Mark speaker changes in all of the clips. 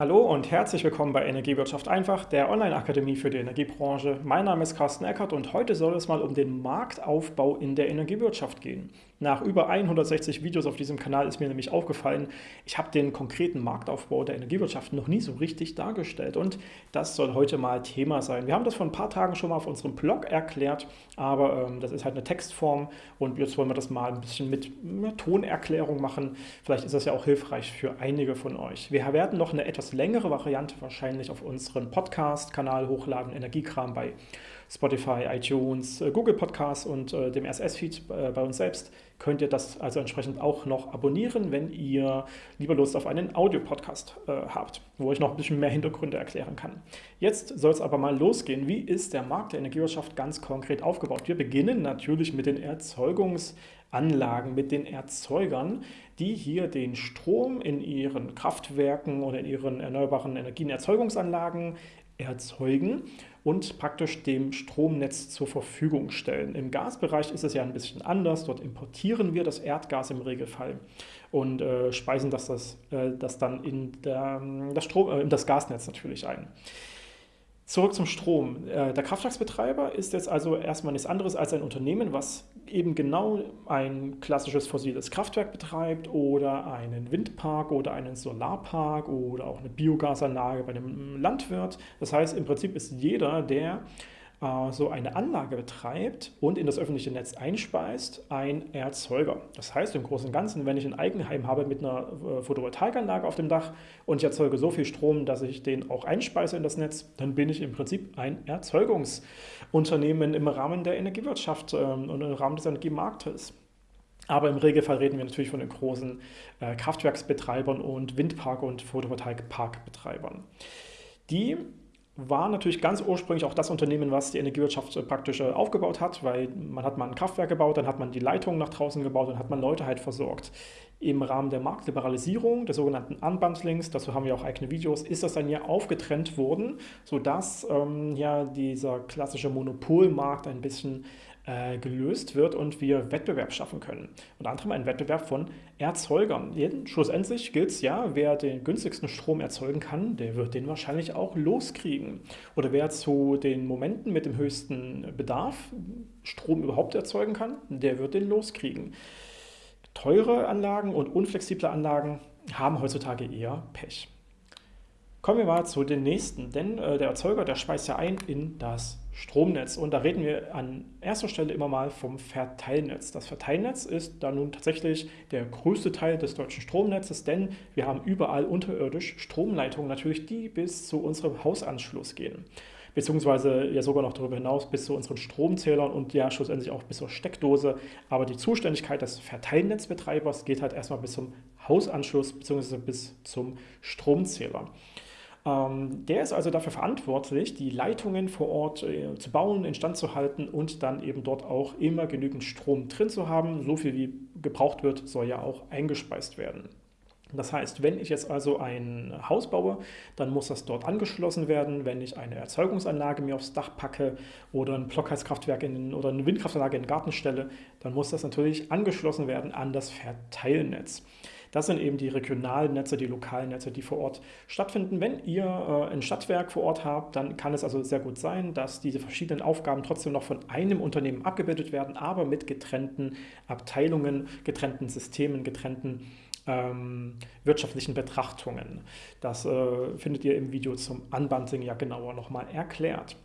Speaker 1: Hallo und herzlich willkommen bei Energiewirtschaft einfach, der Online-Akademie für die Energiebranche. Mein Name ist Carsten Eckert und heute soll es mal um den Marktaufbau in der Energiewirtschaft gehen. Nach über 160 Videos auf diesem Kanal ist mir nämlich aufgefallen, ich habe den konkreten Marktaufbau der Energiewirtschaft noch nie so richtig dargestellt und das soll heute mal Thema sein. Wir haben das vor ein paar Tagen schon mal auf unserem Blog erklärt, aber ähm, das ist halt eine Textform und jetzt wollen wir das mal ein bisschen mit einer Tonerklärung machen. Vielleicht ist das ja auch hilfreich für einige von euch. Wir werden noch eine etwas längere Variante wahrscheinlich auf unseren Podcast-Kanal hochladen, Energiekram bei Spotify, iTunes, äh, Google Podcasts und äh, dem RSS-Feed äh, bei uns selbst könnt ihr das also entsprechend auch noch abonnieren, wenn ihr lieber Lust auf einen Audio-Podcast äh, habt, wo ich noch ein bisschen mehr Hintergründe erklären kann. Jetzt soll es aber mal losgehen. Wie ist der Markt der Energiewirtschaft ganz konkret aufgebaut? Wir beginnen natürlich mit den Erzeugungsanlagen, mit den Erzeugern, die hier den Strom in ihren Kraftwerken oder in ihren erneuerbaren Energienerzeugungsanlagen erzeugen und praktisch dem Stromnetz zur Verfügung stellen. Im Gasbereich ist es ja ein bisschen anders. Dort importieren wir das Erdgas im Regelfall und äh, speisen das, das, äh, das dann in der, das, Strom, äh, in das Gasnetz natürlich ein. Zurück zum Strom. Äh, der Kraftwerksbetreiber ist jetzt also erstmal nichts anderes als ein Unternehmen, was eben genau ein klassisches fossiles Kraftwerk betreibt oder einen Windpark oder einen Solarpark oder auch eine Biogasanlage bei einem Landwirt. Das heißt, im Prinzip ist jeder, der so eine Anlage betreibt und in das öffentliche Netz einspeist, ein Erzeuger. Das heißt im Großen und Ganzen, wenn ich ein Eigenheim habe mit einer äh, Photovoltaikanlage auf dem Dach und ich erzeuge so viel Strom, dass ich den auch einspeise in das Netz, dann bin ich im Prinzip ein Erzeugungsunternehmen im Rahmen der Energiewirtschaft ähm, und im Rahmen des Energiemarktes. Aber im Regelfall reden wir natürlich von den großen äh, Kraftwerksbetreibern und Windpark- und Photovoltaikparkbetreibern. Die war natürlich ganz ursprünglich auch das Unternehmen, was die Energiewirtschaft äh, praktisch äh, aufgebaut hat, weil man hat mal ein Kraftwerk gebaut, dann hat man die Leitungen nach draußen gebaut und hat man Leute halt versorgt. Im Rahmen der Marktliberalisierung, des sogenannten Unbundlings, dazu haben wir auch eigene Videos, ist das dann ja aufgetrennt worden, sodass ähm, ja dieser klassische Monopolmarkt ein bisschen äh, gelöst wird und wir Wettbewerb schaffen können. Unter anderem einen Wettbewerb von Erzeugern. Schlussendlich gilt es ja, wer den günstigsten Strom erzeugen kann, der wird den wahrscheinlich auch loskriegen. Oder wer zu den Momenten mit dem höchsten Bedarf Strom überhaupt erzeugen kann, der wird den loskriegen. Teure Anlagen und unflexible Anlagen haben heutzutage eher Pech. Kommen wir mal zu den nächsten, denn äh, der Erzeuger, der speist ja ein in das Stromnetz. Und da reden wir an erster Stelle immer mal vom Verteilnetz. Das Verteilnetz ist da nun tatsächlich der größte Teil des deutschen Stromnetzes, denn wir haben überall unterirdisch Stromleitungen natürlich, die bis zu unserem Hausanschluss gehen. Beziehungsweise ja sogar noch darüber hinaus bis zu unseren Stromzählern und ja schlussendlich auch bis zur Steckdose. Aber die Zuständigkeit des Verteilnetzbetreibers geht halt erstmal bis zum Hausanschluss beziehungsweise bis zum Stromzähler. Ähm, der ist also dafür verantwortlich, die Leitungen vor Ort äh, zu bauen, instand zu halten und dann eben dort auch immer genügend Strom drin zu haben. So viel wie gebraucht wird, soll ja auch eingespeist werden. Das heißt, wenn ich jetzt also ein Haus baue, dann muss das dort angeschlossen werden. Wenn ich eine Erzeugungsanlage mir aufs Dach packe oder ein Blockheizkraftwerk in, oder eine Windkraftanlage in den Garten stelle, dann muss das natürlich angeschlossen werden an das Verteilnetz. Das sind eben die regionalen Netze, die lokalen Netze, die vor Ort stattfinden. Wenn ihr äh, ein Stadtwerk vor Ort habt, dann kann es also sehr gut sein, dass diese verschiedenen Aufgaben trotzdem noch von einem Unternehmen abgebildet werden, aber mit getrennten Abteilungen, getrennten Systemen, getrennten ähm, wirtschaftlichen Betrachtungen. Das äh, findet ihr im Video zum Unbundling ja genauer nochmal erklärt.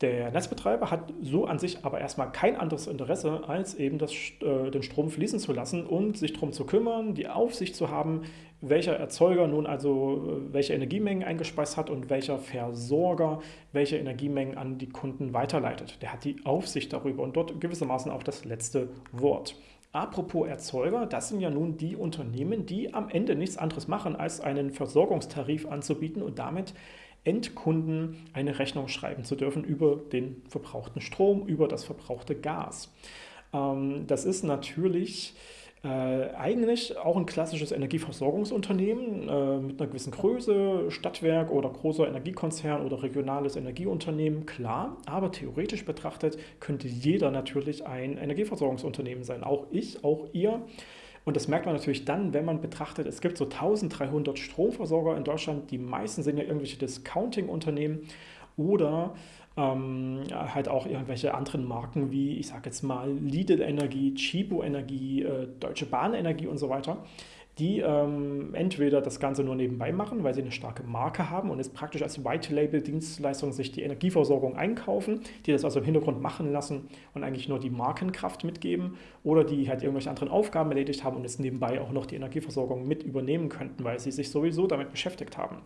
Speaker 1: Der Netzbetreiber hat so an sich aber erstmal kein anderes Interesse, als eben das, äh, den Strom fließen zu lassen und sich darum zu kümmern, die Aufsicht zu haben, welcher Erzeuger nun also äh, welche Energiemengen eingespeist hat und welcher Versorger welche Energiemengen an die Kunden weiterleitet. Der hat die Aufsicht darüber und dort gewissermaßen auch das letzte Wort. Apropos Erzeuger, das sind ja nun die Unternehmen, die am Ende nichts anderes machen, als einen Versorgungstarif anzubieten und damit Endkunden eine Rechnung schreiben zu dürfen über den verbrauchten Strom, über das verbrauchte Gas. Ähm, das ist natürlich äh, eigentlich auch ein klassisches Energieversorgungsunternehmen äh, mit einer gewissen Größe, Stadtwerk oder großer Energiekonzern oder regionales Energieunternehmen, klar, aber theoretisch betrachtet könnte jeder natürlich ein Energieversorgungsunternehmen sein, auch ich, auch ihr. Und das merkt man natürlich dann, wenn man betrachtet, es gibt so 1300 Stromversorger in Deutschland, die meisten sind ja irgendwelche Discounting-Unternehmen oder ähm, halt auch irgendwelche anderen Marken wie, ich sage jetzt mal, Lidl Energie, Chibo Energie, äh, Deutsche Bahn Energie und so weiter die ähm, entweder das Ganze nur nebenbei machen, weil sie eine starke Marke haben und es praktisch als White-Label-Dienstleistung sich die Energieversorgung einkaufen, die das also im Hintergrund machen lassen und eigentlich nur die Markenkraft mitgeben oder die halt irgendwelche anderen Aufgaben erledigt haben und jetzt nebenbei auch noch die Energieversorgung mit übernehmen könnten, weil sie sich sowieso damit beschäftigt haben.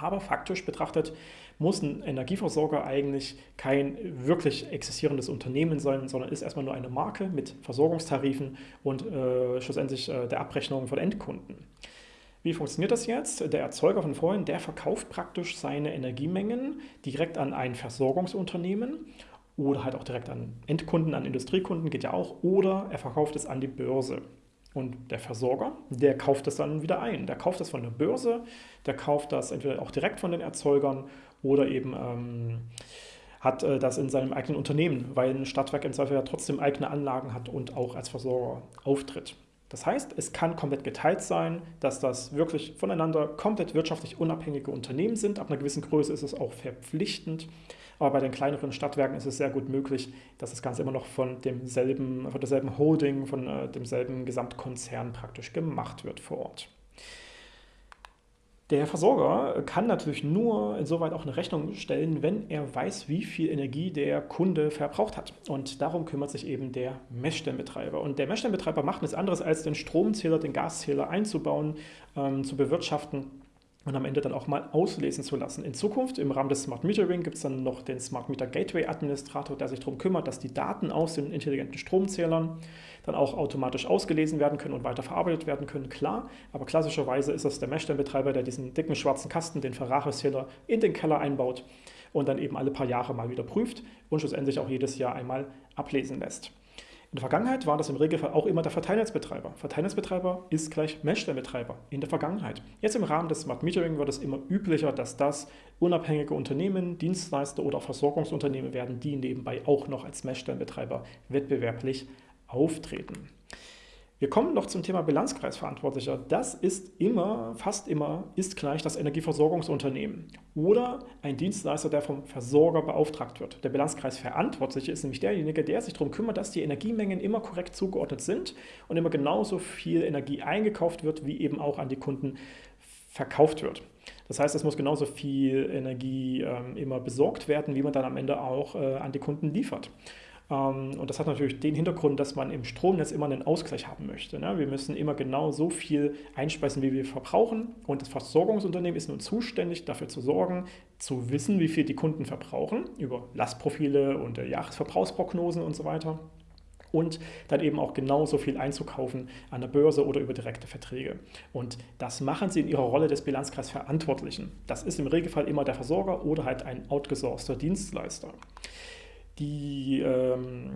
Speaker 1: Aber faktisch betrachtet muss ein Energieversorger eigentlich kein wirklich existierendes Unternehmen sein, sondern ist erstmal nur eine Marke mit Versorgungstarifen und äh, schlussendlich äh, der Abrechnung von Endkunden. Wie funktioniert das jetzt? Der Erzeuger von vorhin, der verkauft praktisch seine Energiemengen direkt an ein Versorgungsunternehmen oder halt auch direkt an Endkunden, an Industriekunden, geht ja auch, oder er verkauft es an die Börse. Und der Versorger, der kauft das dann wieder ein. Der kauft das von der Börse, der kauft das entweder auch direkt von den Erzeugern oder eben ähm, hat äh, das in seinem eigenen Unternehmen, weil ein Stadtwerk im Zweifel ja trotzdem eigene Anlagen hat und auch als Versorger auftritt. Das heißt, es kann komplett geteilt sein, dass das wirklich voneinander komplett wirtschaftlich unabhängige Unternehmen sind. Ab einer gewissen Größe ist es auch verpflichtend. Aber bei den kleineren Stadtwerken ist es sehr gut möglich, dass das Ganze immer noch von demselben, von derselben Holding, von äh, demselben Gesamtkonzern praktisch gemacht wird vor Ort. Der Versorger kann natürlich nur insoweit auch eine Rechnung stellen, wenn er weiß, wie viel Energie der Kunde verbraucht hat. Und darum kümmert sich eben der Messstellenbetreiber. Und der Messstellenbetreiber macht nichts anderes, als den Stromzähler, den Gaszähler einzubauen, ähm, zu bewirtschaften und am Ende dann auch mal auslesen zu lassen. In Zukunft im Rahmen des Smart Metering gibt es dann noch den Smart Meter Gateway Administrator, der sich darum kümmert, dass die Daten aus den intelligenten Stromzählern dann auch automatisch ausgelesen werden können und weiterverarbeitet werden können, klar. Aber klassischerweise ist es der Messstellenbetreiber, der diesen dicken schwarzen Kasten, den Ferraris-Zähler, in den Keller einbaut und dann eben alle paar Jahre mal wieder prüft und schlussendlich auch jedes Jahr einmal ablesen lässt. In der Vergangenheit war das im Regelfall auch immer der Verteilnetzbetreiber. Verteilnetzbetreiber ist gleich Messstellenbetreiber in der Vergangenheit. Jetzt im Rahmen des Smart Metering wird es immer üblicher, dass das unabhängige Unternehmen, Dienstleister oder Versorgungsunternehmen werden, die nebenbei auch noch als Messstellenbetreiber wettbewerblich auftreten. Wir kommen noch zum Thema Bilanzkreisverantwortlicher. Das ist immer, fast immer, ist gleich das Energieversorgungsunternehmen oder ein Dienstleister, der vom Versorger beauftragt wird. Der Bilanzkreisverantwortliche ist nämlich derjenige, der sich darum kümmert, dass die Energiemengen immer korrekt zugeordnet sind und immer genauso viel Energie eingekauft wird, wie eben auch an die Kunden verkauft wird. Das heißt, es muss genauso viel Energie ähm, immer besorgt werden, wie man dann am Ende auch äh, an die Kunden liefert. Ähm, und das hat natürlich den Hintergrund, dass man im Stromnetz immer einen Ausgleich haben möchte. Ne? Wir müssen immer genau so viel einspeisen, wie wir verbrauchen. Und das Versorgungsunternehmen ist nun zuständig, dafür zu sorgen, zu wissen, wie viel die Kunden verbrauchen, über Lastprofile und äh, Jahresverbrauchsprognosen und so weiter. Und dann eben auch genauso viel einzukaufen an der Börse oder über direkte Verträge. Und das machen sie in ihrer Rolle des Bilanzkreisverantwortlichen. Das ist im Regelfall immer der Versorger oder halt ein outgesourceter Dienstleister. Die ähm,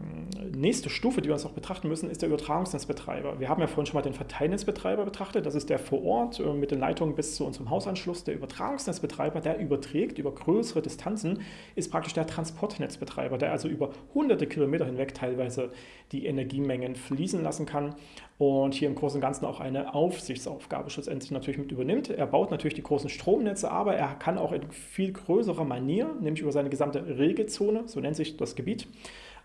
Speaker 1: nächste Stufe, die wir uns auch betrachten müssen, ist der Übertragungsnetzbetreiber. Wir haben ja vorhin schon mal den Verteilnetzbetreiber betrachtet. Das ist der vor Ort äh, mit den Leitungen bis zu unserem Hausanschluss. Der Übertragungsnetzbetreiber, der überträgt über größere Distanzen, ist praktisch der Transportnetzbetreiber, der also über hunderte Kilometer hinweg teilweise die Energiemengen fließen lassen kann und hier im Großen und Ganzen auch eine Aufsichtsaufgabe schlussendlich natürlich mit übernimmt. Er baut natürlich die großen Stromnetze, aber er kann auch in viel größerer Manier, nämlich über seine gesamte Regelzone, so nennt sich das Gebiet,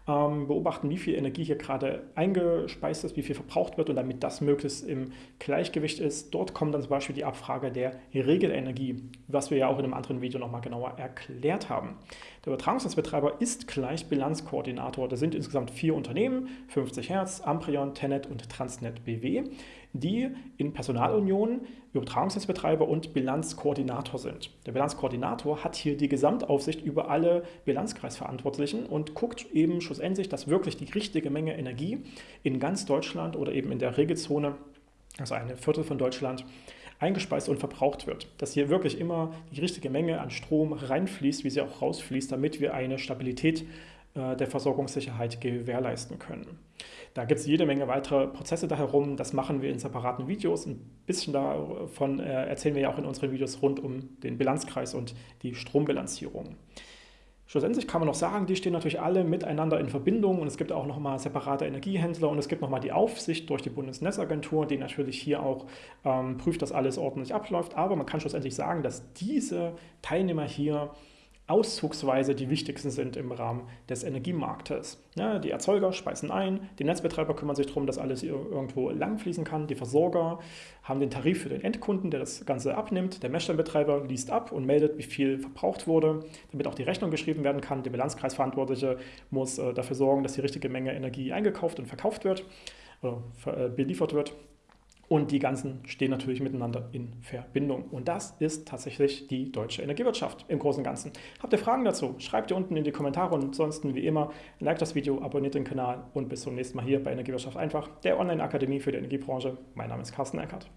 Speaker 1: ähm, beobachten, wie viel Energie hier gerade eingespeist ist, wie viel verbraucht wird und damit das möglichst im Gleichgewicht ist. Dort kommt dann zum Beispiel die Abfrage der Regelenergie, was wir ja auch in einem anderen Video nochmal genauer erklärt haben. Der Übertragungsnetzbetreiber ist gleich Bilanzkoordinator. Das sind insgesamt vier Unternehmen, 50 Hertz, Amprion, Tenet und Transnet BW, die in Personalunion Übertragungsnetzbetreiber und Bilanzkoordinator sind. Der Bilanzkoordinator hat hier die Gesamtaufsicht über alle Bilanzkreisverantwortlichen und guckt eben schlussendlich, dass wirklich die richtige Menge Energie in ganz Deutschland oder eben in der Regelzone, also eine Viertel von Deutschland, eingespeist und verbraucht wird. Dass hier wirklich immer die richtige Menge an Strom reinfließt, wie sie auch rausfließt, damit wir eine Stabilität der Versorgungssicherheit gewährleisten können. Da gibt es jede Menge weitere Prozesse da herum. Das machen wir in separaten Videos. Ein bisschen davon äh, erzählen wir ja auch in unseren Videos rund um den Bilanzkreis und die Strombilanzierung. Schlussendlich kann man noch sagen, die stehen natürlich alle miteinander in Verbindung und es gibt auch nochmal separate Energiehändler und es gibt nochmal die Aufsicht durch die Bundesnetzagentur, die natürlich hier auch ähm, prüft, dass alles ordentlich abläuft. Aber man kann schlussendlich sagen, dass diese Teilnehmer hier auszugsweise die wichtigsten sind im Rahmen des Energiemarktes. Ja, die Erzeuger speisen ein, die Netzbetreiber kümmern sich darum, dass alles irgendwo langfließen kann, die Versorger haben den Tarif für den Endkunden, der das Ganze abnimmt, der Messstellenbetreiber liest ab und meldet, wie viel verbraucht wurde, damit auch die Rechnung geschrieben werden kann. Der Bilanzkreisverantwortliche muss äh, dafür sorgen, dass die richtige Menge Energie eingekauft und verkauft wird oder äh, beliefert wird. Und die ganzen stehen natürlich miteinander in Verbindung. Und das ist tatsächlich die deutsche Energiewirtschaft im Großen und Ganzen. Habt ihr Fragen dazu? Schreibt ihr unten in die Kommentare und ansonsten wie immer, like das Video, abonniert den Kanal und bis zum nächsten Mal hier bei Energiewirtschaft einfach, der Online-Akademie für die Energiebranche. Mein Name ist Carsten Eckert.